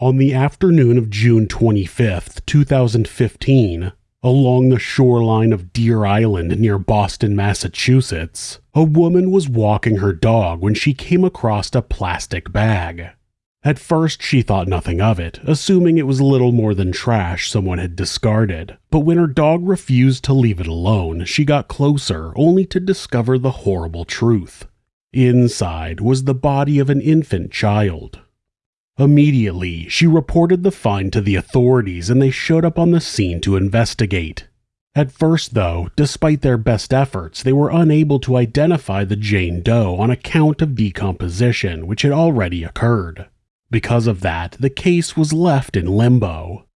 On the afternoon of June 25th, 2015, along the shoreline of Deer Island near Boston, Massachusetts, a woman was walking her dog when she came across a plastic bag. At first, she thought nothing of it, assuming it was little more than trash someone had discarded. But when her dog refused to leave it alone, she got closer, only to discover the horrible truth. Inside was the body of an infant child. Immediately, she reported the find to the authorities and they showed up on the scene to investigate. At first, though, despite their best efforts, they were unable to identify the Jane Doe on account of decomposition, which had already occurred. Because of that, the case was left in limbo.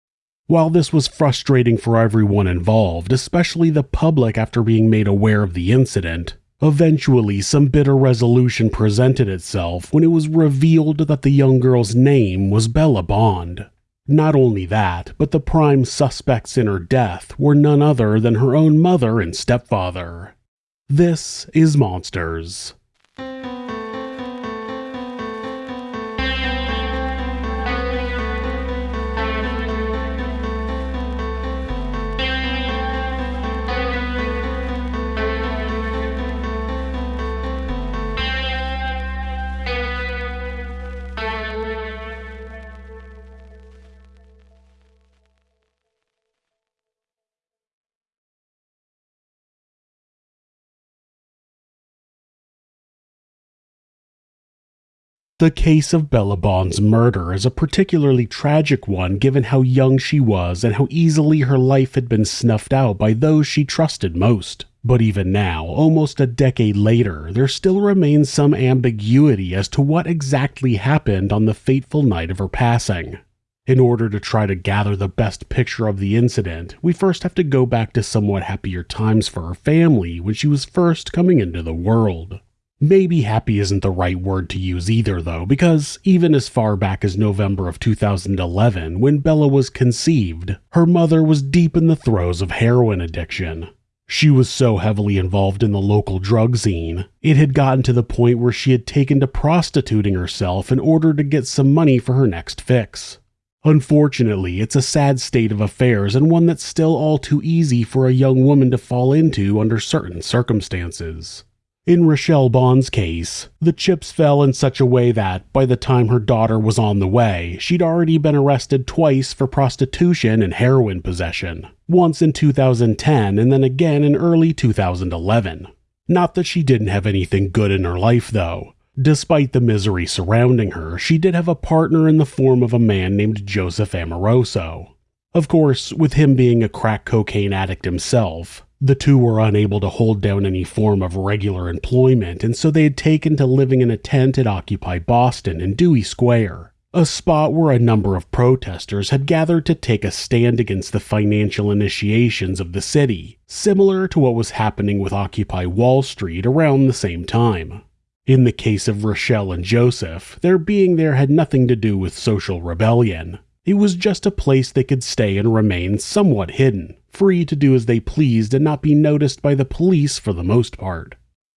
While this was frustrating for everyone involved, especially the public after being made aware of the incident, Eventually, some bitter resolution presented itself when it was revealed that the young girl's name was Bella Bond. Not only that, but the prime suspects in her death were none other than her own mother and stepfather. This is Monsters. The case of Bella Bond's murder is a particularly tragic one given how young she was and how easily her life had been snuffed out by those she trusted most. But even now, almost a decade later, there still remains some ambiguity as to what exactly happened on the fateful night of her passing. In order to try to gather the best picture of the incident, we first have to go back to somewhat happier times for her family when she was first coming into the world. Maybe happy isn't the right word to use either, though, because even as far back as November of 2011, when Bella was conceived, her mother was deep in the throes of heroin addiction. She was so heavily involved in the local drug scene, it had gotten to the point where she had taken to prostituting herself in order to get some money for her next fix. Unfortunately, it's a sad state of affairs and one that's still all too easy for a young woman to fall into under certain circumstances. In Rochelle Bond's case, the chips fell in such a way that, by the time her daughter was on the way, she'd already been arrested twice for prostitution and heroin possession, once in 2010 and then again in early 2011. Not that she didn't have anything good in her life, though. Despite the misery surrounding her, she did have a partner in the form of a man named Joseph Amoroso. Of course, with him being a crack cocaine addict himself, the two were unable to hold down any form of regular employment, and so they had taken to living in a tent at Occupy Boston in Dewey Square, a spot where a number of protesters had gathered to take a stand against the financial initiations of the city, similar to what was happening with Occupy Wall Street around the same time. In the case of Rochelle and Joseph, their being there had nothing to do with social rebellion. It was just a place they could stay and remain somewhat hidden, free to do as they pleased and not be noticed by the police for the most part.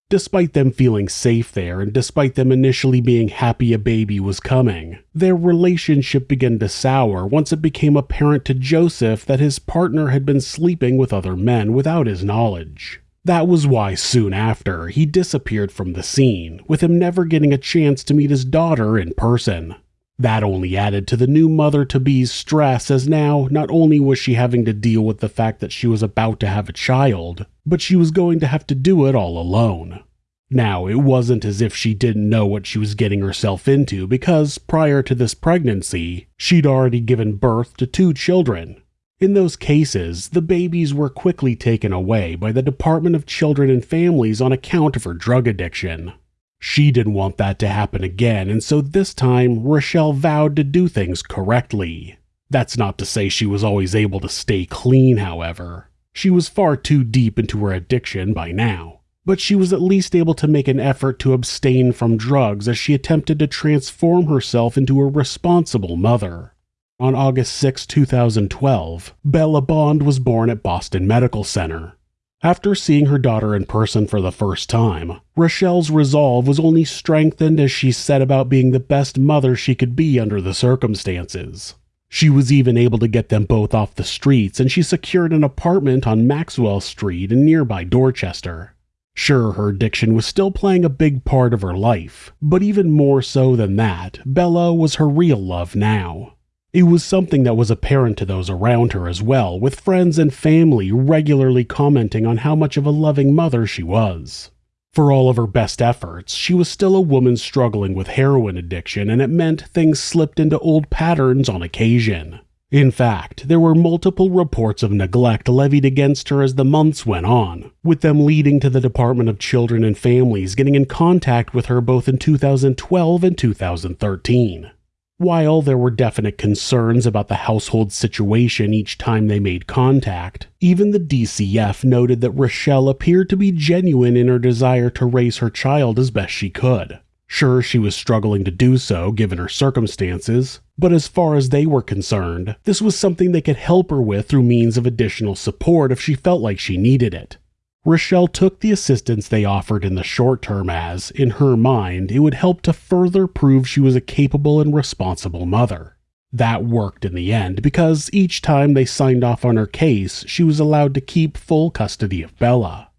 Despite them feeling safe there and despite them initially being happy a baby was coming, their relationship began to sour once it became apparent to Joseph that his partner had been sleeping with other men without his knowledge. That was why soon after he disappeared from the scene, with him never getting a chance to meet his daughter in person. That only added to the new mother to be's stress, as now not only was she having to deal with the fact that she was about to have a child, but she was going to have to do it all alone. Now, it wasn't as if she didn't know what she was getting herself into, because prior to this pregnancy, she'd already given birth to two children. In those cases, the babies were quickly taken away by the Department of Children and Families on account of her drug addiction. She didn't want that to happen again, and so this time Rochelle vowed to do things correctly. That's not to say she was always able to stay clean, however. She was far too deep into her addiction by now. But she was at least able to make an effort to abstain from drugs as she attempted to transform herself into a responsible mother. On August 6, 2012, Bella Bond was born at Boston Medical Center. After seeing her daughter in person for the first time, Rochelle's resolve was only strengthened as she set about being the best mother she could be under the circumstances. She was even able to get them both off the streets, and she secured an apartment on Maxwell Street in nearby Dorchester. Sure, her addiction was still playing a big part of her life, but even more so than that, Bella was her real love now. It was something that was apparent to those around her as well, with friends and family regularly commenting on how much of a loving mother she was. For all of her best efforts, she was still a woman struggling with heroin addiction, and it meant things slipped into old patterns on occasion. In fact, there were multiple reports of neglect levied against her as the months went on, with them leading to the Department of Children and Families getting in contact with her both in 2012 and 2013. While there were definite concerns about the household situation each time they made contact, even the DCF noted that Rochelle appeared to be genuine in her desire to raise her child as best she could. Sure, she was struggling to do so given her circumstances, but as far as they were concerned, this was something they could help her with through means of additional support if she felt like she needed it. Rochelle took the assistance they offered in the short term as, in her mind, it would help to further prove she was a capable and responsible mother. That worked in the end because each time they signed off on her case, she was allowed to keep full custody of Bella.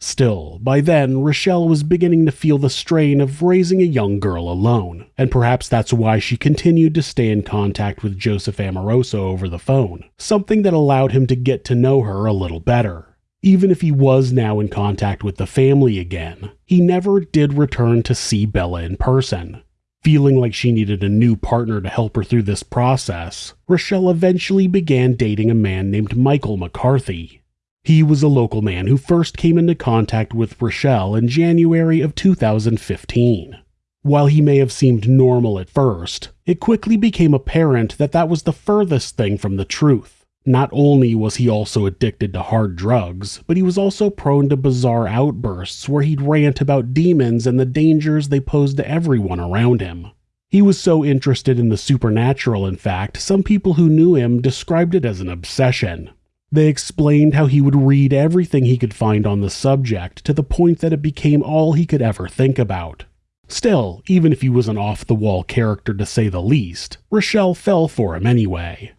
Still, by then, Rochelle was beginning to feel the strain of raising a young girl alone, and perhaps that's why she continued to stay in contact with Joseph Amoroso over the phone, something that allowed him to get to know her a little better. Even if he was now in contact with the family again, he never did return to see Bella in person. Feeling like she needed a new partner to help her through this process, Rochelle eventually began dating a man named Michael McCarthy. He was a local man who first came into contact with Rochelle in January of 2015. While he may have seemed normal at first, it quickly became apparent that that was the furthest thing from the truth. Not only was he also addicted to hard drugs, but he was also prone to bizarre outbursts where he'd rant about demons and the dangers they posed to everyone around him. He was so interested in the supernatural, in fact, some people who knew him described it as an obsession. They explained how he would read everything he could find on the subject to the point that it became all he could ever think about. Still, even if he was an off the wall character to say the least, Rochelle fell for him anyway.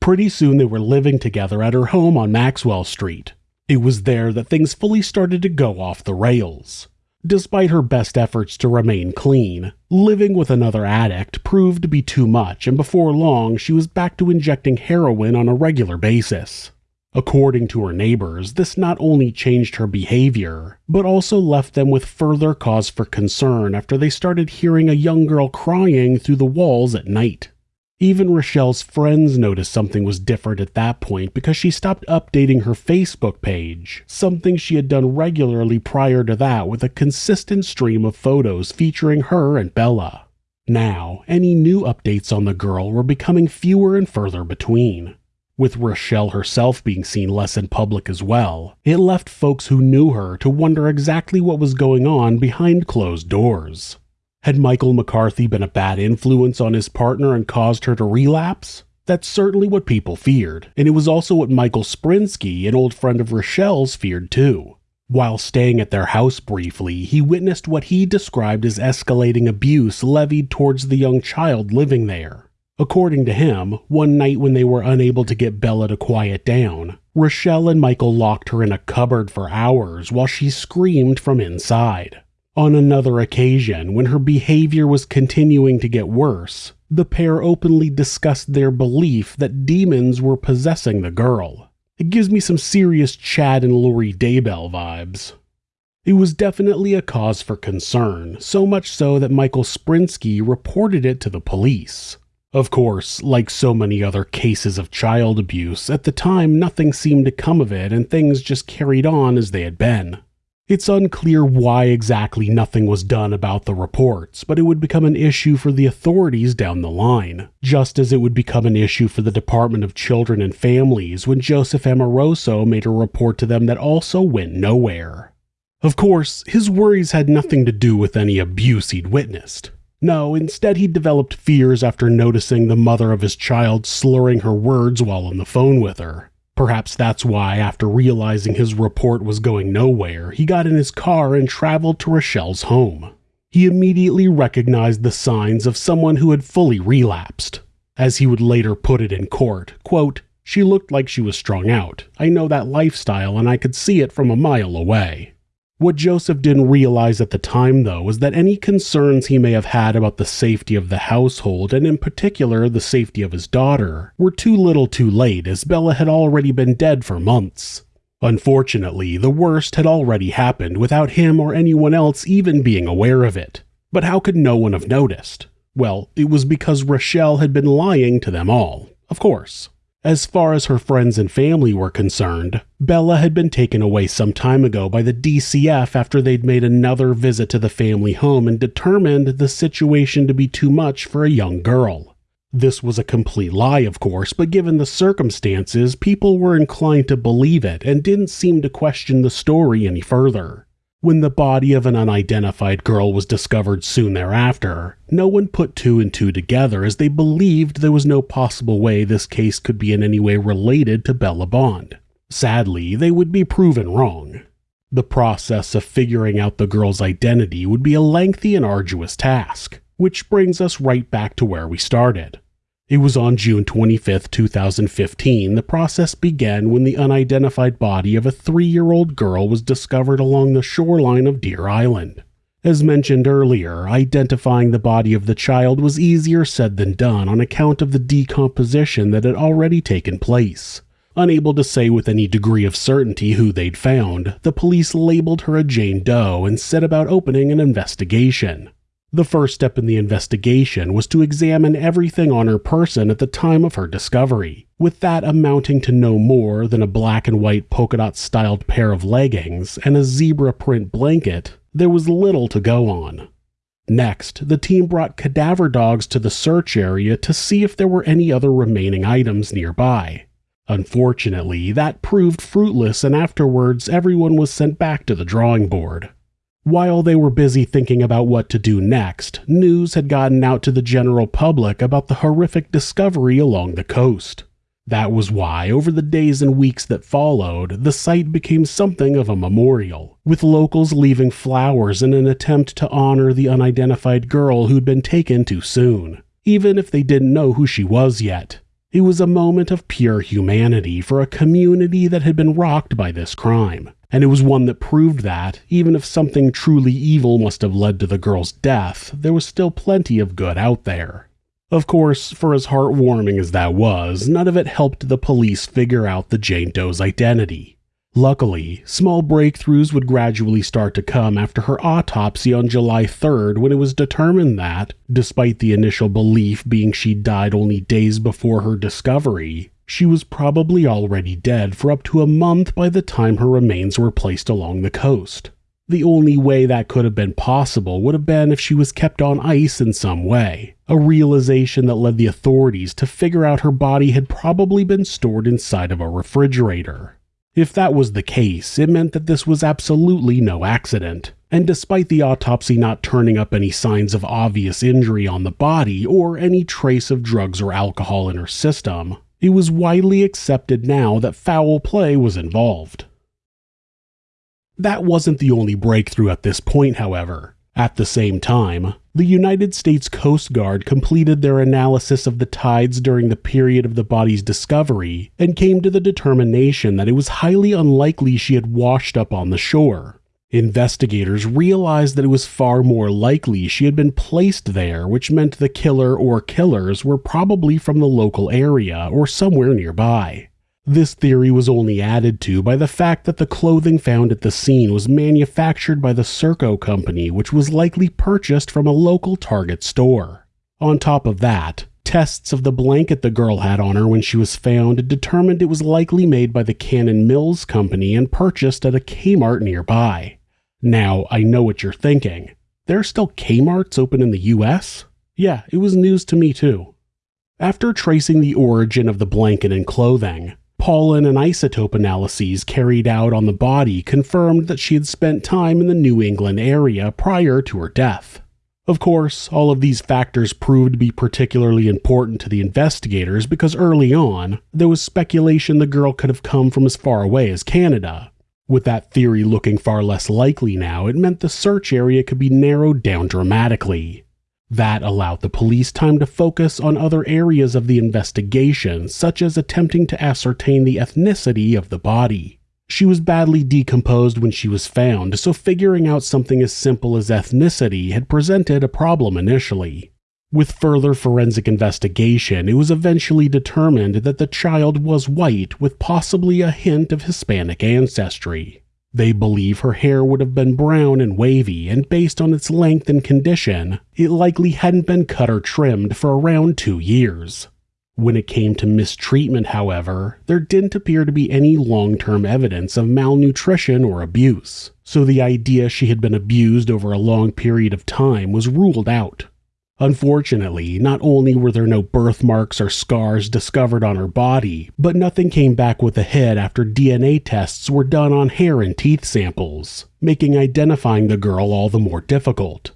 Pretty soon they were living together at her home on Maxwell Street. It was there that things fully started to go off the rails. Despite her best efforts to remain clean, living with another addict proved to be too much, and before long she was back to injecting heroin on a regular basis. According to her neighbors, this not only changed her behavior, but also left them with further cause for concern after they started hearing a young girl crying through the walls at night. Even Rochelle's friends noticed something was different at that point because she stopped updating her Facebook page, something she had done regularly prior to that with a consistent stream of photos featuring her and Bella. Now, any new updates on the girl were becoming fewer and further between. With Rochelle herself being seen less in public as well, it left folks who knew her to wonder exactly what was going on behind closed doors. Had Michael McCarthy been a bad influence on his partner and caused her to relapse? That's certainly what people feared, and it was also what Michael Sprinsky, an old friend of Rochelle's, feared too. While staying at their house briefly, he witnessed what he described as escalating abuse levied towards the young child living there. According to him, one night when they were unable to get Bella to quiet down, Rochelle and Michael locked her in a cupboard for hours while she screamed from inside. On another occasion, when her behavior was continuing to get worse, the pair openly discussed their belief that demons were possessing the girl. It gives me some serious Chad and Lori Daybell vibes. It was definitely a cause for concern, so much so that Michael Sprinsky reported it to the police. Of course, like so many other cases of child abuse, at the time nothing seemed to come of it and things just carried on as they had been. It's unclear why exactly nothing was done about the reports, but it would become an issue for the authorities down the line, just as it would become an issue for the Department of Children and Families when Joseph Amoroso made a report to them that also went nowhere. Of course, his worries had nothing to do with any abuse he'd witnessed. No, instead he developed fears after noticing the mother of his child slurring her words while on the phone with her. Perhaps that's why, after realizing his report was going nowhere, he got in his car and traveled to Rochelle's home. He immediately recognized the signs of someone who had fully relapsed. As he would later put it in court, quote, She looked like she was strung out. I know that lifestyle and I could see it from a mile away. What Joseph didn't realize at the time, though, was that any concerns he may have had about the safety of the household, and in particular the safety of his daughter, were too little too late as Bella had already been dead for months. Unfortunately, the worst had already happened without him or anyone else even being aware of it. But how could no one have noticed? Well, it was because Rochelle had been lying to them all, of course. As far as her friends and family were concerned, Bella had been taken away some time ago by the DCF after they'd made another visit to the family home and determined the situation to be too much for a young girl. This was a complete lie, of course, but given the circumstances, people were inclined to believe it and didn't seem to question the story any further. When the body of an unidentified girl was discovered soon thereafter, no one put two and two together as they believed there was no possible way this case could be in any way related to Bella Bond. Sadly, they would be proven wrong. The process of figuring out the girl's identity would be a lengthy and arduous task, which brings us right back to where we started. It was on June 25, 2015, the process began when the unidentified body of a three year old girl was discovered along the shoreline of Deer Island. As mentioned earlier, identifying the body of the child was easier said than done on account of the decomposition that had already taken place. Unable to say with any degree of certainty who they'd found, the police labeled her a Jane Doe and set about opening an investigation. The first step in the investigation was to examine everything on her person at the time of her discovery, with that amounting to no more than a black and white polka dot styled pair of leggings and a zebra print blanket. There was little to go on. Next, the team brought cadaver dogs to the search area to see if there were any other remaining items nearby. Unfortunately, that proved fruitless, and afterwards, everyone was sent back to the drawing board. While they were busy thinking about what to do next, news had gotten out to the general public about the horrific discovery along the coast. That was why, over the days and weeks that followed, the site became something of a memorial, with locals leaving flowers in an attempt to honor the unidentified girl who'd been taken too soon, even if they didn't know who she was yet. It was a moment of pure humanity for a community that had been rocked by this crime and it was one that proved that, even if something truly evil must have led to the girl's death, there was still plenty of good out there. Of course, for as heartwarming as that was, none of it helped the police figure out the Jane Doe's identity. Luckily, small breakthroughs would gradually start to come after her autopsy on July 3rd when it was determined that, despite the initial belief being she died only days before her discovery, she was probably already dead for up to a month by the time her remains were placed along the coast. The only way that could have been possible would have been if she was kept on ice in some way, a realization that led the authorities to figure out her body had probably been stored inside of a refrigerator. If that was the case, it meant that this was absolutely no accident. And despite the autopsy not turning up any signs of obvious injury on the body or any trace of drugs or alcohol in her system, it was widely accepted now that foul play was involved. That wasn't the only breakthrough at this point, however. At the same time, the United States Coast Guard completed their analysis of the tides during the period of the body's discovery and came to the determination that it was highly unlikely she had washed up on the shore. Investigators realized that it was far more likely she had been placed there, which meant the killer or killers were probably from the local area or somewhere nearby. This theory was only added to by the fact that the clothing found at the scene was manufactured by the Circo company, which was likely purchased from a local Target store. On top of that, tests of the blanket the girl had on her when she was found determined it was likely made by the Cannon Mills company and purchased at a Kmart nearby. Now, I know what you're thinking. There are still Kmarts open in the US? Yeah, it was news to me too. After tracing the origin of the blanket and clothing, pollen and isotope analyses carried out on the body confirmed that she had spent time in the New England area prior to her death. Of course, all of these factors proved to be particularly important to the investigators because early on, there was speculation the girl could have come from as far away as Canada. With that theory looking far less likely now, it meant the search area could be narrowed down dramatically. That allowed the police time to focus on other areas of the investigation, such as attempting to ascertain the ethnicity of the body. She was badly decomposed when she was found, so figuring out something as simple as ethnicity had presented a problem initially. With further forensic investigation, it was eventually determined that the child was white with possibly a hint of Hispanic ancestry. They believe her hair would have been brown and wavy, and based on its length and condition, it likely hadn't been cut or trimmed for around two years. When it came to mistreatment, however, there didn't appear to be any long term evidence of malnutrition or abuse, so the idea she had been abused over a long period of time was ruled out. Unfortunately, not only were there no birthmarks or scars discovered on her body, but nothing came back with the head after DNA tests were done on hair and teeth samples, making identifying the girl all the more difficult.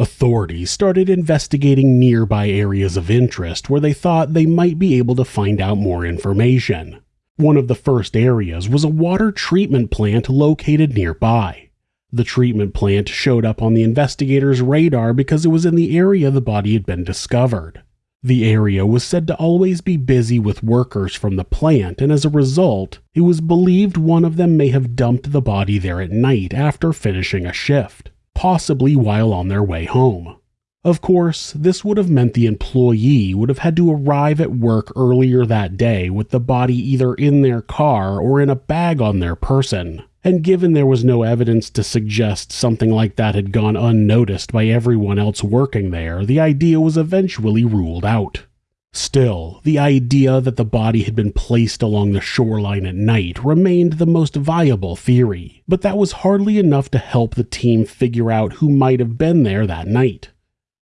Authorities started investigating nearby areas of interest where they thought they might be able to find out more information. One of the first areas was a water treatment plant located nearby. The treatment plant showed up on the investigators' radar because it was in the area the body had been discovered. The area was said to always be busy with workers from the plant, and as a result, it was believed one of them may have dumped the body there at night after finishing a shift possibly while on their way home. Of course, this would have meant the employee would have had to arrive at work earlier that day with the body either in their car or in a bag on their person. And given there was no evidence to suggest something like that had gone unnoticed by everyone else working there, the idea was eventually ruled out. Still, the idea that the body had been placed along the shoreline at night remained the most viable theory, but that was hardly enough to help the team figure out who might have been there that night.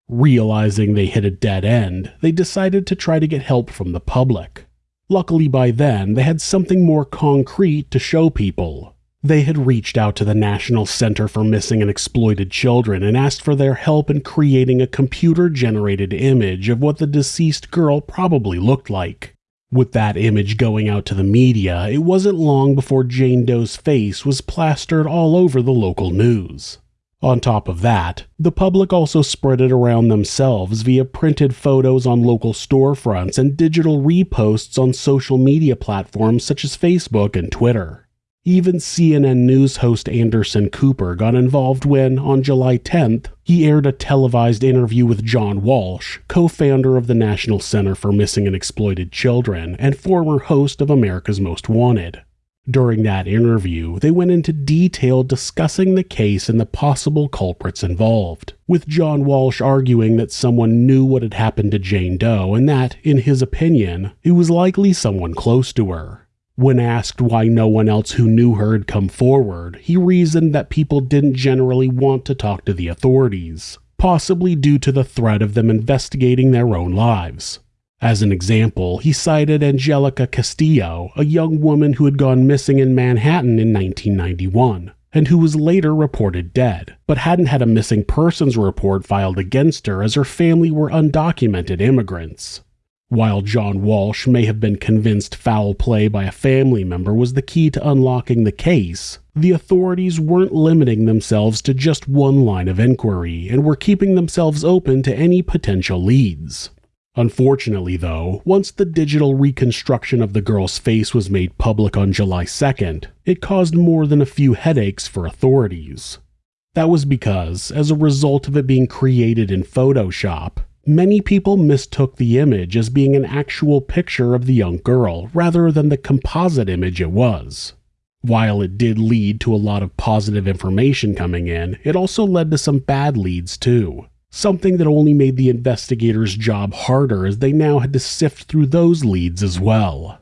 Realizing they hit a dead end, they decided to try to get help from the public. Luckily, by then, they had something more concrete to show people they had reached out to the National Center for Missing and Exploited Children and asked for their help in creating a computer generated image of what the deceased girl probably looked like. With that image going out to the media, it wasn't long before Jane Doe's face was plastered all over the local news. On top of that, the public also spread it around themselves via printed photos on local storefronts and digital reposts on social media platforms such as Facebook and Twitter. Even CNN News host Anderson Cooper got involved when, on July 10th, he aired a televised interview with John Walsh, co founder of the National Center for Missing and Exploited Children and former host of America's Most Wanted. During that interview, they went into detail discussing the case and the possible culprits involved, with John Walsh arguing that someone knew what had happened to Jane Doe and that, in his opinion, it was likely someone close to her. When asked why no one else who knew her had come forward, he reasoned that people didn't generally want to talk to the authorities, possibly due to the threat of them investigating their own lives. As an example, he cited Anjelica Castillo, a young woman who had gone missing in Manhattan in 1991 and who was later reported dead, but hadn't had a missing persons report filed against her as her family were undocumented immigrants. While John Walsh may have been convinced foul play by a family member was the key to unlocking the case, the authorities weren't limiting themselves to just one line of inquiry and were keeping themselves open to any potential leads. Unfortunately, though, once the digital reconstruction of the girl's face was made public on July 2nd, it caused more than a few headaches for authorities. That was because, as a result of it being created in Photoshop, Many people mistook the image as being an actual picture of the young girl rather than the composite image it was. While it did lead to a lot of positive information coming in, it also led to some bad leads too. Something that only made the investigators' job harder as they now had to sift through those leads as well.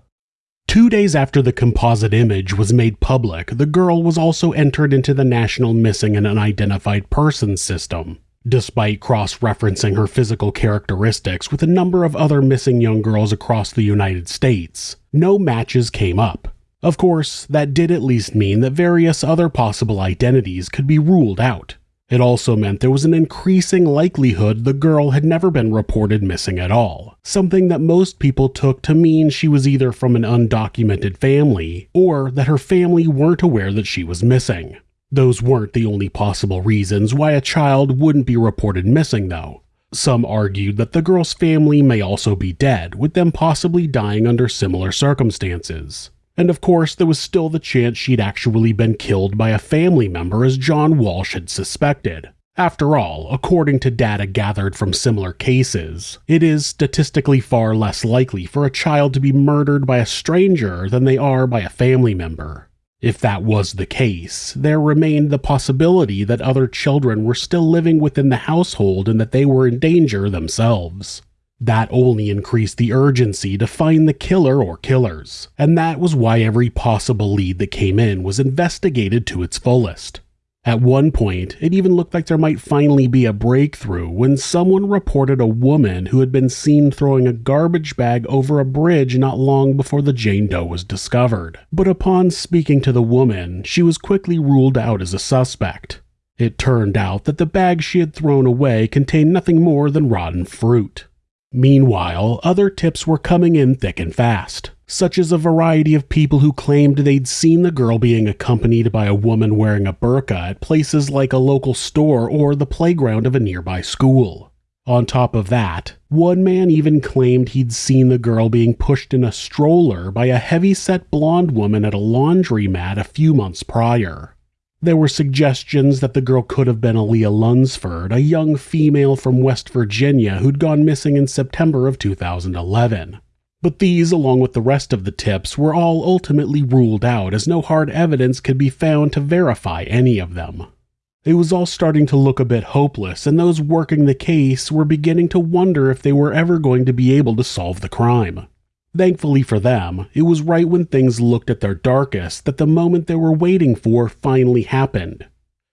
Two days after the composite image was made public, the girl was also entered into the National Missing and Unidentified Persons System, Despite cross referencing her physical characteristics with a number of other missing young girls across the United States, no matches came up. Of course, that did at least mean that various other possible identities could be ruled out. It also meant there was an increasing likelihood the girl had never been reported missing at all, something that most people took to mean she was either from an undocumented family or that her family weren't aware that she was missing. Those weren't the only possible reasons why a child wouldn't be reported missing, though. Some argued that the girl's family may also be dead, with them possibly dying under similar circumstances. And of course, there was still the chance she'd actually been killed by a family member as John Walsh had suspected. After all, according to data gathered from similar cases, it is statistically far less likely for a child to be murdered by a stranger than they are by a family member. If that was the case, there remained the possibility that other children were still living within the household and that they were in danger themselves. That only increased the urgency to find the killer or killers, and that was why every possible lead that came in was investigated to its fullest. At one point, it even looked like there might finally be a breakthrough when someone reported a woman who had been seen throwing a garbage bag over a bridge not long before the Jane Doe was discovered. But upon speaking to the woman, she was quickly ruled out as a suspect. It turned out that the bag she had thrown away contained nothing more than rotten fruit. Meanwhile, other tips were coming in thick and fast, such as a variety of people who claimed they'd seen the girl being accompanied by a woman wearing a burqa at places like a local store or the playground of a nearby school. On top of that, one man even claimed he'd seen the girl being pushed in a stroller by a heavy-set blonde woman at a laundromat a few months prior. There were suggestions that the girl could have been Aaliyah Lunsford, a young female from West Virginia who'd gone missing in September of 2011. But these, along with the rest of the tips, were all ultimately ruled out as no hard evidence could be found to verify any of them. It was all starting to look a bit hopeless, and those working the case were beginning to wonder if they were ever going to be able to solve the crime. Thankfully for them, it was right when things looked at their darkest that the moment they were waiting for finally happened.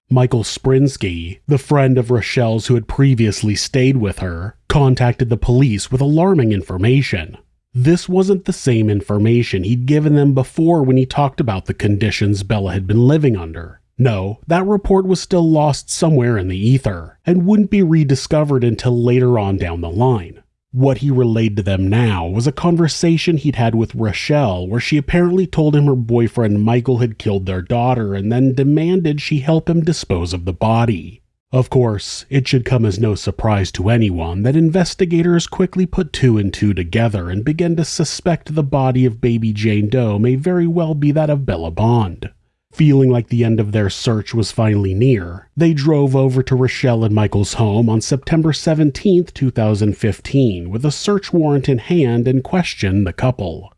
Michael Sprinsky, the friend of Rochelle's who had previously stayed with her, contacted the police with alarming information. This wasn't the same information he'd given them before when he talked about the conditions Bella had been living under. No, that report was still lost somewhere in the ether, and wouldn't be rediscovered until later on down the line. What he relayed to them now was a conversation he'd had with Rochelle where she apparently told him her boyfriend Michael had killed their daughter and then demanded she help him dispose of the body. Of course, it should come as no surprise to anyone that investigators quickly put two and two together and began to suspect the body of baby Jane Doe may very well be that of Bella Bond. Feeling like the end of their search was finally near, they drove over to Rochelle and Michael's home on September 17, 2015, with a search warrant in hand and questioned the couple.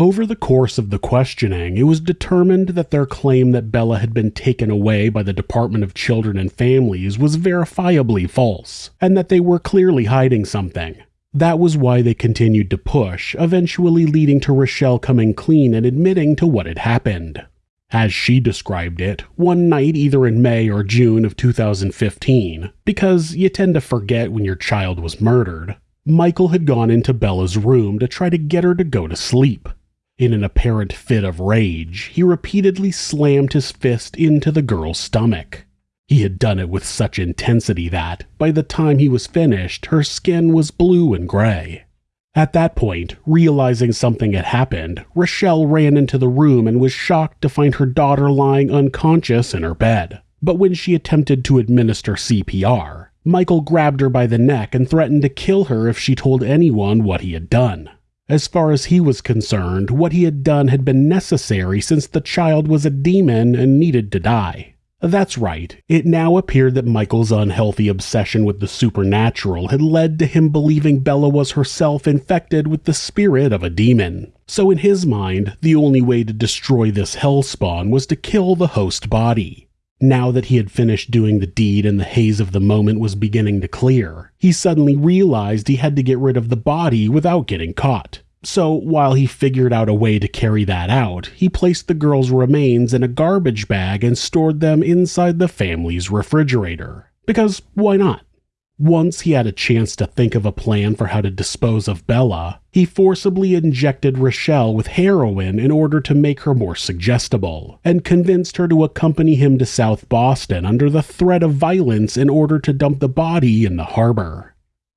Over the course of the questioning, it was determined that their claim that Bella had been taken away by the Department of Children and Families was verifiably false, and that they were clearly hiding something. That was why they continued to push, eventually leading to Rochelle coming clean and admitting to what had happened. As she described it, one night either in May or June of 2015, because you tend to forget when your child was murdered, Michael had gone into Bella's room to try to get her to go to sleep. In an apparent fit of rage, he repeatedly slammed his fist into the girl's stomach. He had done it with such intensity that, by the time he was finished, her skin was blue and gray. At that point, realizing something had happened, Rochelle ran into the room and was shocked to find her daughter lying unconscious in her bed. But when she attempted to administer CPR, Michael grabbed her by the neck and threatened to kill her if she told anyone what he had done. As far as he was concerned, what he had done had been necessary since the child was a demon and needed to die. That's right. It now appeared that Michael's unhealthy obsession with the supernatural had led to him believing Bella was herself infected with the spirit of a demon. So in his mind, the only way to destroy this hellspawn was to kill the host body. Now that he had finished doing the deed and the haze of the moment was beginning to clear, he suddenly realized he had to get rid of the body without getting caught. So while he figured out a way to carry that out, he placed the girl's remains in a garbage bag and stored them inside the family's refrigerator. Because why not? Once he had a chance to think of a plan for how to dispose of Bella, he forcibly injected Rochelle with heroin in order to make her more suggestible, and convinced her to accompany him to South Boston under the threat of violence in order to dump the body in the harbor.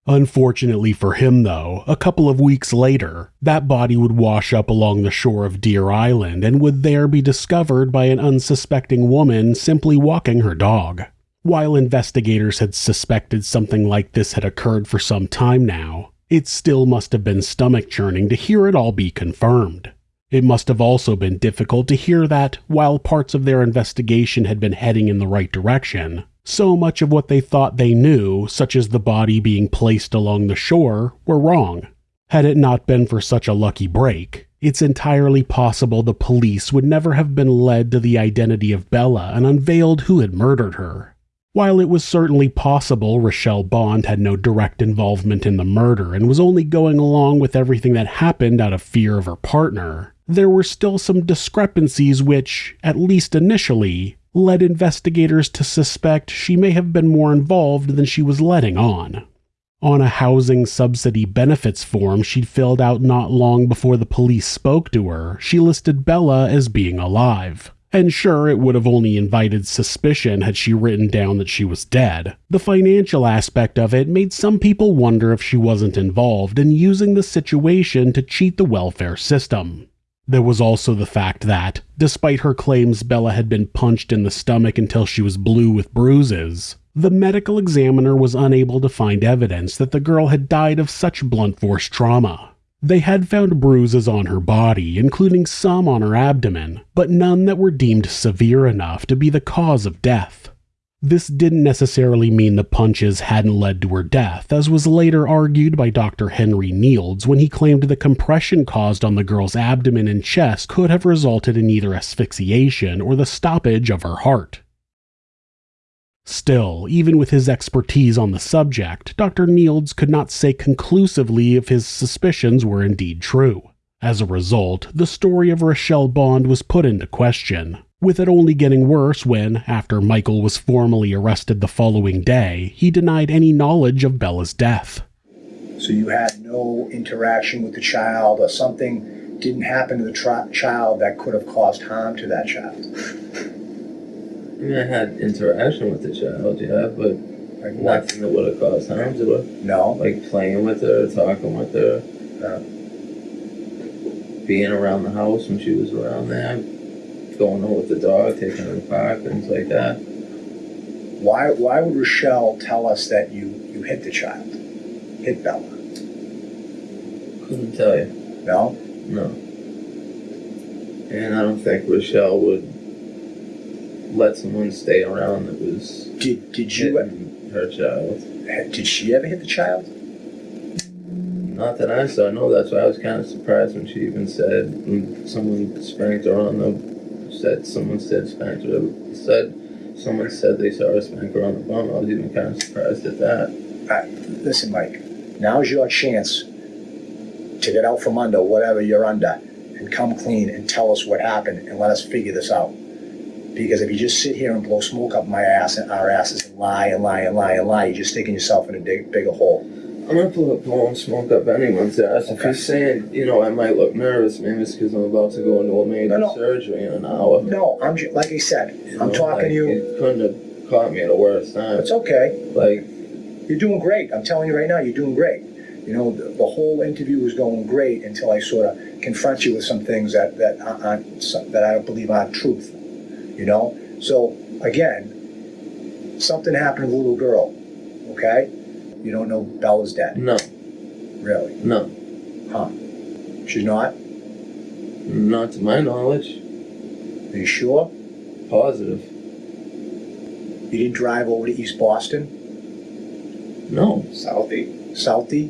Unfortunately for him, though, a couple of weeks later, that body would wash up along the shore of Deer Island and would there be discovered by an unsuspecting woman simply walking her dog. While investigators had suspected something like this had occurred for some time now, it still must have been stomach churning to hear it all be confirmed. It must have also been difficult to hear that, while parts of their investigation had been heading in the right direction, so much of what they thought they knew, such as the body being placed along the shore, were wrong. Had it not been for such a lucky break, it's entirely possible the police would never have been led to the identity of Bella and unveiled who had murdered her. While it was certainly possible Rochelle Bond had no direct involvement in the murder and was only going along with everything that happened out of fear of her partner, there were still some discrepancies which, at least initially, led investigators to suspect she may have been more involved than she was letting on. On a housing subsidy benefits form she'd filled out not long before the police spoke to her, she listed Bella as being alive. And sure, it would have only invited suspicion had she written down that she was dead. The financial aspect of it made some people wonder if she wasn't involved in using the situation to cheat the welfare system. There was also the fact that, despite her claims Bella had been punched in the stomach until she was blue with bruises, the medical examiner was unable to find evidence that the girl had died of such blunt force trauma. They had found bruises on her body, including some on her abdomen, but none that were deemed severe enough to be the cause of death. This didn't necessarily mean the punches hadn't led to her death, as was later argued by Dr. Henry Nields when he claimed the compression caused on the girl's abdomen and chest could have resulted in either asphyxiation or the stoppage of her heart. Still, even with his expertise on the subject, Dr. Nields could not say conclusively if his suspicions were indeed true. As a result, the story of Rochelle Bond was put into question, with it only getting worse when, after Michael was formally arrested the following day, he denied any knowledge of Bella's death. So you had no interaction with the child, or something didn't happen to the child that could have caused harm to that child? I mean, I had interaction with the child, yeah, but Like nothing that would have caused harm to her. No. Like playing with her, talking with her, Uh, being around the house when she was around there, going out with the dog, taking her to the park, things like that. why? Why would Rochelle tell us that you you hit the child, hit Bella? Couldn't tell you. No. No. And I don't think Rochelle would let someone stay around that was Did Did you? hitting her child. Did she ever hit the child? Not that I saw. No, that's why I was kind of surprised when she even said when someone spanked her on the said someone said spanked her said someone said they saw her spank her on the bum. I was even kind of surprised at that. Uh, listen, Mike. Now's your chance to get out from under whatever you're under and come clean and tell us what happened and let us figure this out. Because if you just sit here and blow smoke up my ass and our asses and lie and lie and lie and lie, you're just digging yourself in a dig, bigger hole. I'm not blowing smoke up anyone's ass. If you're saying, you know, I might look nervous, maybe it's because I'm about to go into a major No, no. surgery in an hour. No, I'm ju- like I said, You I'm know, talking like, to you. You couldn't have caught me at a worse time. It's okay. Like, You're doing great. I'm telling you right now, you're doing great. You know, the, the whole interview was going great until I sort of confront you with some things that that aren't that I don't believe aren't truth. You know. So again, something happened to the little girl. Okay. You don't know Bella's dead. no, Really? no, Huh? She's not. not to my knowledge. Are you sure? Positive. You didn't drive over to East Boston, No, Southie, Southie,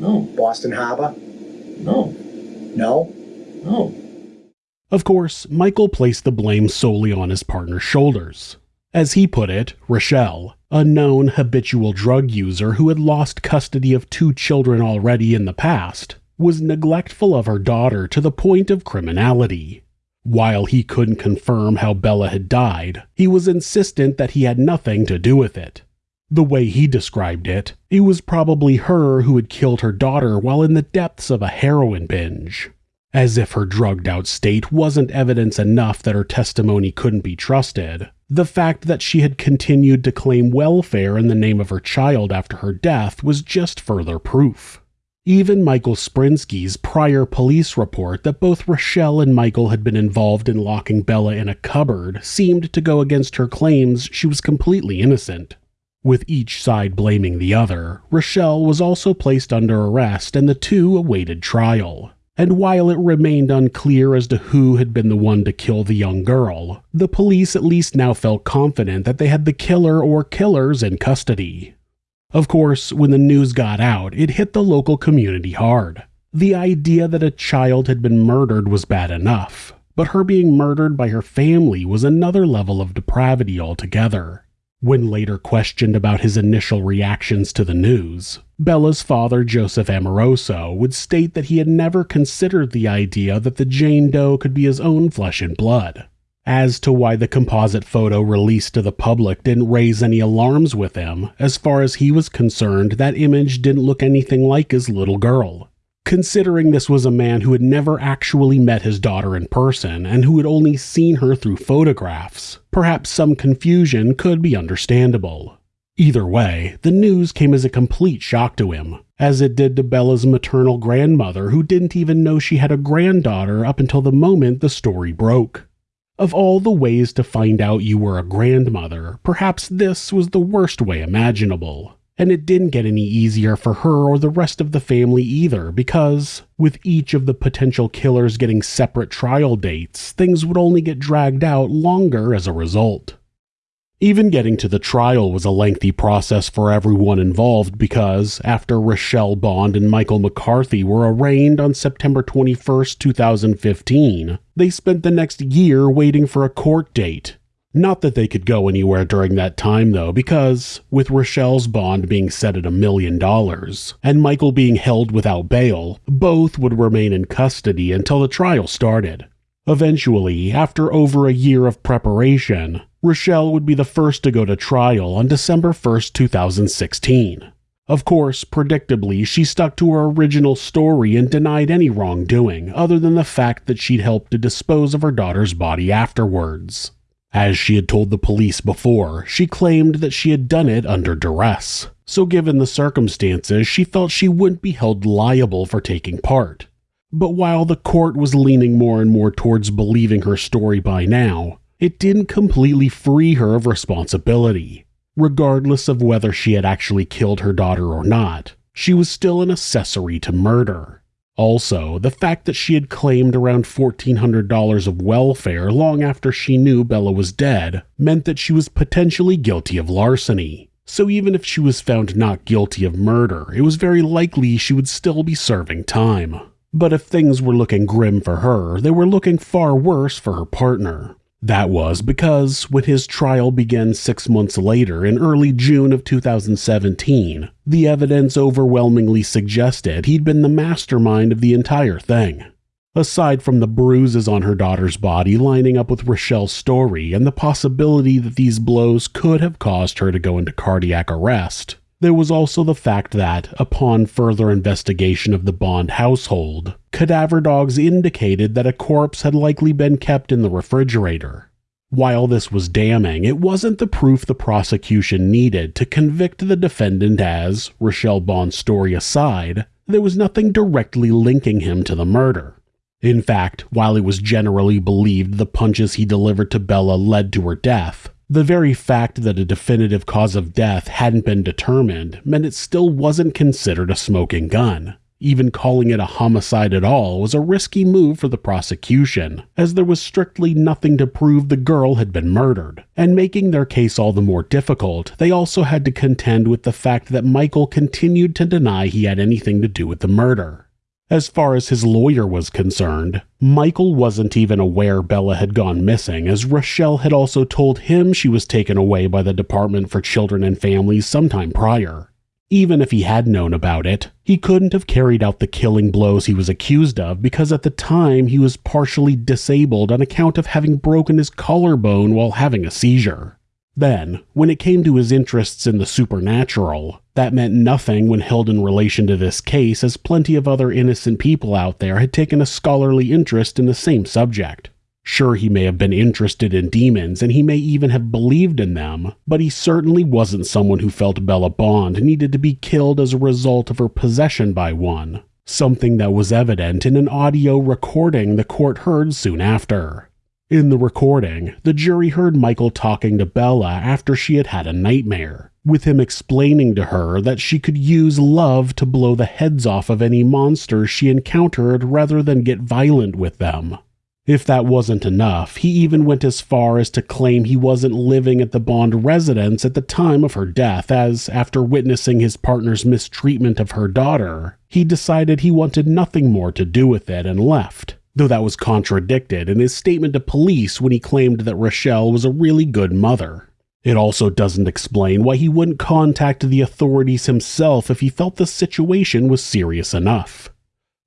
no, Boston Harbor? no, No. no. Of course, Michael placed the blame solely on his partner's shoulders. As he put it, Rochelle, a known habitual drug user who had lost custody of two children already in the past, was neglectful of her daughter to the point of criminality. While he couldn't confirm how Bella had died, he was insistent that he had nothing to do with it. The way he described it, it was probably her who had killed her daughter while in the depths of a heroin binge. As if her drugged out state wasn't evidence enough that her testimony couldn't be trusted, the fact that she had continued to claim welfare in the name of her child after her death was just further proof. Even Michael Sprinsky's prior police report that both Rochelle and Michael had been involved in locking Bella in a cupboard seemed to go against her claims she was completely innocent. With each side blaming the other, Rochelle was also placed under arrest and the two awaited trial. And while it remained unclear as to who had been the one to kill the young girl, the police at least now felt confident that they had the killer or killers in custody. Of course, when the news got out, it hit the local community hard. The idea that a child had been murdered was bad enough, but her being murdered by her family was another level of depravity altogether. When later questioned about his initial reactions to the news, Bella's father, Joseph Amoroso, would state that he had never considered the idea that the Jane Doe could be his own flesh and blood. As to why the composite photo released to the public didn't raise any alarms with him, as far as he was concerned, that image didn't look anything like his little girl considering this was a man who had never actually met his daughter in person and who had only seen her through photographs. Perhaps some confusion could be understandable. Either way, the news came as a complete shock to him, as it did to Bella's maternal grandmother, who didn't even know she had a granddaughter up until the moment the story broke. Of all the ways to find out you were a grandmother, perhaps this was the worst way imaginable. And it didn't get any easier for her or the rest of the family either, because, with each of the potential killers getting separate trial dates, things would only get dragged out longer as a result. Even getting to the trial was a lengthy process for everyone involved because, after Rochelle Bond and Michael McCarthy were arraigned on September 21, 2015, they spent the next year waiting for a court date, not that they could go anywhere during that time, though, because, with Rochelle's bond being set at a million dollars, and Michael being held without bail, both would remain in custody until the trial started. Eventually, after over a year of preparation, Rochelle would be the first to go to trial on December 1, 2016. Of course, predictably, she stuck to her original story and denied any wrongdoing, other than the fact that she'd helped to dispose of her daughter's body afterwards. As she had told the police before, she claimed that she had done it under duress. So, given the circumstances, she felt she wouldn't be held liable for taking part. But while the court was leaning more and more towards believing her story by now, it didn't completely free her of responsibility. Regardless of whether she had actually killed her daughter or not, she was still an accessory to murder. Also, the fact that she had claimed around $1,400 of welfare long after she knew Bella was dead meant that she was potentially guilty of larceny. So even if she was found not guilty of murder, it was very likely she would still be serving time. But if things were looking grim for her, they were looking far worse for her partner. That was because when his trial began six months later in early June of 2017, the evidence overwhelmingly suggested he'd been the mastermind of the entire thing. Aside from the bruises on her daughter's body lining up with Rochelle's story and the possibility that these blows could have caused her to go into cardiac arrest, there was also the fact that, upon further investigation of the Bond household, cadaver dogs indicated that a corpse had likely been kept in the refrigerator. While this was damning, it wasn't the proof the prosecution needed to convict the defendant as, Rochelle Bond's story aside, there was nothing directly linking him to the murder. In fact, while it was generally believed the punches he delivered to Bella led to her death, the very fact that a definitive cause of death hadn't been determined meant it still wasn't considered a smoking gun. Even calling it a homicide at all was a risky move for the prosecution, as there was strictly nothing to prove the girl had been murdered. And making their case all the more difficult, they also had to contend with the fact that Michael continued to deny he had anything to do with the murder. As far as his lawyer was concerned, Michael wasn't even aware Bella had gone missing, as Rochelle had also told him she was taken away by the Department for Children and Families sometime prior. Even if he had known about it, he couldn't have carried out the killing blows he was accused of because at the time he was partially disabled on account of having broken his collarbone while having a seizure. Then, when it came to his interests in the supernatural, that meant nothing when held in relation to this case, as plenty of other innocent people out there had taken a scholarly interest in the same subject. Sure, he may have been interested in demons and he may even have believed in them, but he certainly wasn't someone who felt Bella Bond needed to be killed as a result of her possession by one, something that was evident in an audio recording the court heard soon after. In the recording, the jury heard Michael talking to Bella after she had had a nightmare, with him explaining to her that she could use love to blow the heads off of any monsters she encountered rather than get violent with them. If that wasn't enough, he even went as far as to claim he wasn't living at the Bond residence at the time of her death, as, after witnessing his partner's mistreatment of her daughter, he decided he wanted nothing more to do with it and left. Though that was contradicted in his statement to police when he claimed that Rochelle was a really good mother. It also doesn't explain why he wouldn't contact the authorities himself if he felt the situation was serious enough.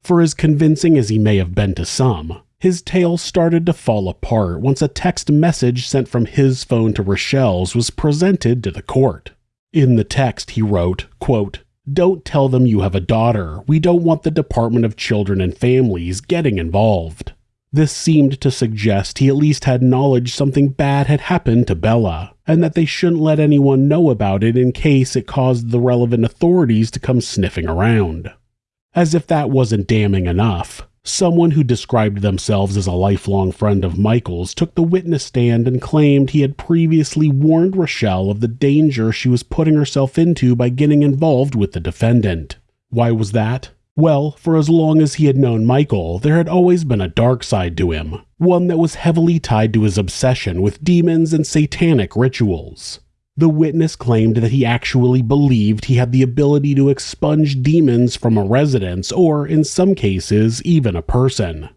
For as convincing as he may have been to some, his tale started to fall apart once a text message sent from his phone to Rochelle's was presented to the court. In the text, he wrote, quote, Don't tell them you have a daughter. We don't want the Department of Children and Families getting involved. This seemed to suggest he at least had knowledge something bad had happened to Bella, and that they shouldn't let anyone know about it in case it caused the relevant authorities to come sniffing around. As if that wasn't damning enough, Someone who described themselves as a lifelong friend of Michael's took the witness stand and claimed he had previously warned Rochelle of the danger she was putting herself into by getting involved with the defendant. Why was that? Well, for as long as he had known Michael, there had always been a dark side to him, one that was heavily tied to his obsession with demons and satanic rituals. The witness claimed that he actually believed he had the ability to expunge demons from a residence, or in some cases, even a person.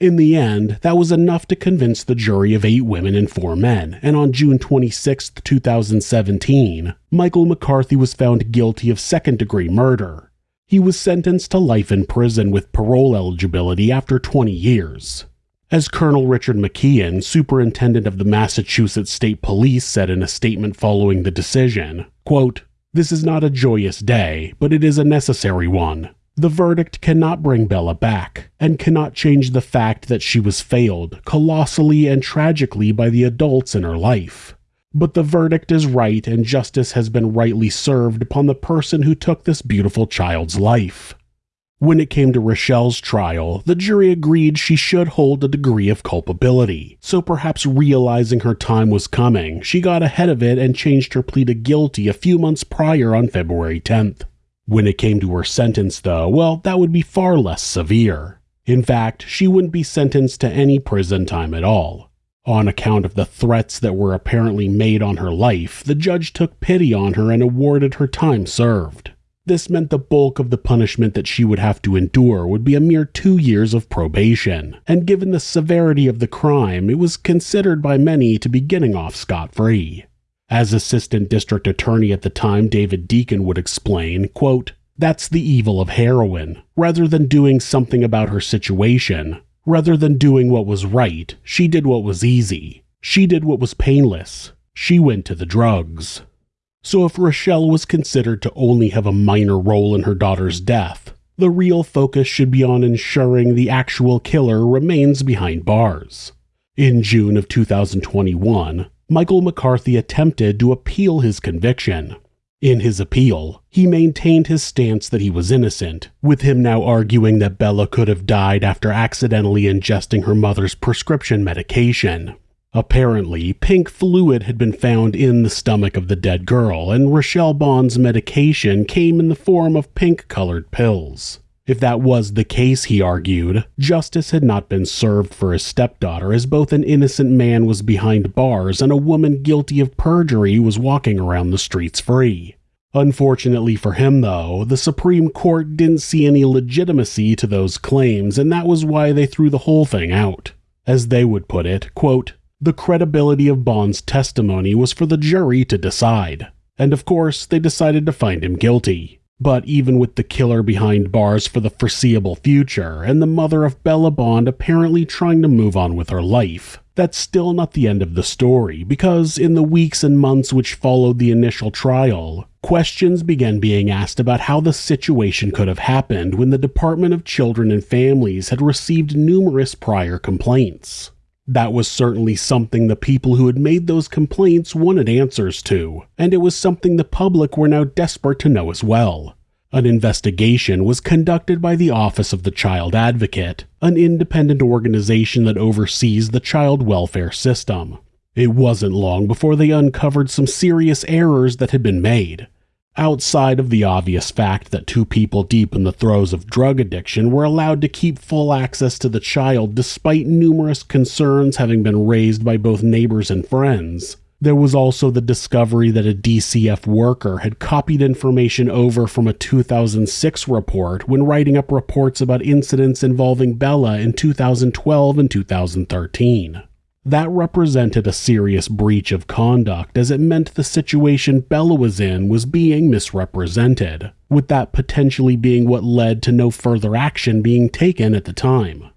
In the end, that was enough to convince the jury of eight women and four men, and on June 26, 2017, Michael McCarthy was found guilty of second degree murder. He was sentenced to life in prison with parole eligibility after 20 years. As Colonel Richard McKeon, superintendent of the Massachusetts State Police, said in a statement following the decision, quote, This is not a joyous day, but it is a necessary one. The verdict cannot bring Bella back, and cannot change the fact that she was failed, colossally and tragically, by the adults in her life. But the verdict is right, and justice has been rightly served upon the person who took this beautiful child's life. When it came to Rochelle's trial, the jury agreed she should hold a degree of culpability, so perhaps realizing her time was coming, she got ahead of it and changed her plea to guilty a few months prior on February 10th. When it came to her sentence, though, well, that would be far less severe. In fact, she wouldn't be sentenced to any prison time at all. On account of the threats that were apparently made on her life, the judge took pity on her and awarded her time served. This meant the bulk of the punishment that she would have to endure would be a mere two years of probation, and given the severity of the crime, it was considered by many to be getting off scot free. As Assistant District Attorney at the time, David Deakin would explain, quote, That's the evil of heroin. Rather than doing something about her situation, rather than doing what was right, she did what was easy. She did what was painless. She went to the drugs. So if Rochelle was considered to only have a minor role in her daughter's death, the real focus should be on ensuring the actual killer remains behind bars. In June of 2021, Michael McCarthy attempted to appeal his conviction. In his appeal, he maintained his stance that he was innocent, with him now arguing that Bella could have died after accidentally ingesting her mother's prescription medication. Apparently, pink fluid had been found in the stomach of the dead girl, and Rochelle Bond's medication came in the form of pink colored pills. If that was the case, he argued, justice had not been served for his stepdaughter, as both an innocent man was behind bars and a woman guilty of perjury was walking around the streets free. Unfortunately for him, though, the Supreme Court didn't see any legitimacy to those claims, and that was why they threw the whole thing out. As they would put it, quote, the credibility of Bond's testimony was for the jury to decide. And of course, they decided to find him guilty. But even with the killer behind bars for the foreseeable future, and the mother of Bella Bond apparently trying to move on with her life, that's still not the end of the story, because in the weeks and months which followed the initial trial, questions began being asked about how the situation could have happened when the Department of Children and Families had received numerous prior complaints. That was certainly something the people who had made those complaints wanted answers to, and it was something the public were now desperate to know as well. An investigation was conducted by the Office of the Child Advocate, an independent organization that oversees the child welfare system. It wasn't long before they uncovered some serious errors that had been made, Outside of the obvious fact that two people deep in the throes of drug addiction were allowed to keep full access to the child despite numerous concerns having been raised by both neighbors and friends, there was also the discovery that a DCF worker had copied information over from a 2006 report when writing up reports about incidents involving Bella in 2012 and 2013. That represented a serious breach of conduct as it meant the situation Bella was in was being misrepresented, with that potentially being what led to no further action being taken at the time.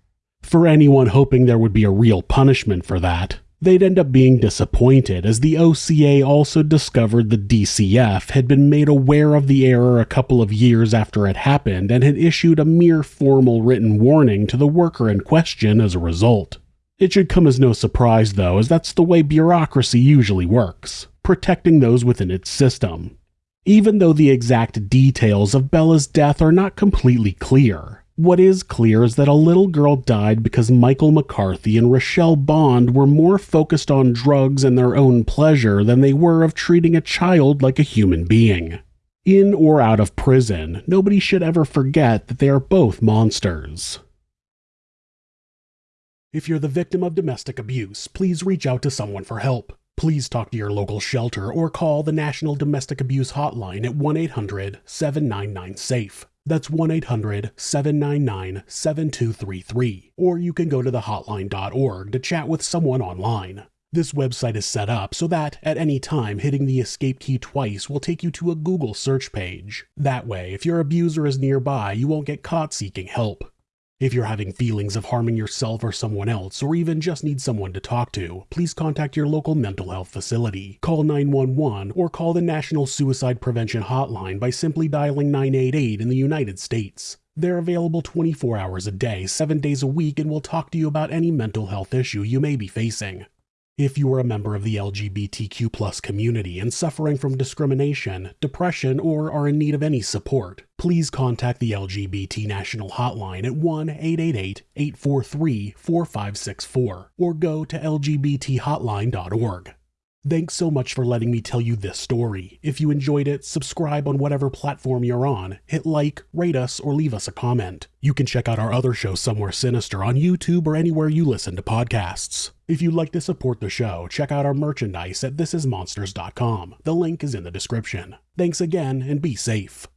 For anyone hoping there would be a real punishment for that, they'd end up being disappointed as the OCA also discovered the DCF had been made aware of the error a couple of years after it happened and had issued a mere formal written warning to the worker in question as a result. It should come as no surprise, though, as that's the way bureaucracy usually works, protecting those within its system. Even though the exact details of Bella's death are not completely clear, what is clear is that a little girl died because Michael McCarthy and Rochelle Bond were more focused on drugs and their own pleasure than they were of treating a child like a human being. In or out of prison, nobody should ever forget that they are both monsters. If you're the victim of domestic abuse, please reach out to someone for help. Please talk to your local shelter or call the National Domestic Abuse Hotline at 1 800 799 SAFE. That's 1 800 799 7233. Or you can go to thehotline.org to chat with someone online. This website is set up so that, at any time, hitting the escape key twice will take you to a Google search page. That way, if your abuser is nearby, you won't get caught seeking help. If you're having feelings of harming yourself or someone else, or even just need someone to talk to, please contact your local mental health facility. Call 911 or call the National Suicide Prevention Hotline by simply dialing 988 in the United States. They're available 24 hours a day, 7 days a week, and will talk to you about any mental health issue you may be facing. If you are a member of the LGBTQ community and suffering from discrimination, depression, or are in need of any support, please contact the LGBT National Hotline at 1 888 843 4564 or go to lgbthotline.org. Thanks so much for letting me tell you this story. If you enjoyed it, subscribe on whatever platform you're on, hit like, rate us, or leave us a comment. You can check out our other show, Somewhere Sinister, on YouTube or anywhere you listen to podcasts. If you'd like to support the show, check out our merchandise at thisismonsters.com. The link is in the description. Thanks again, and be safe.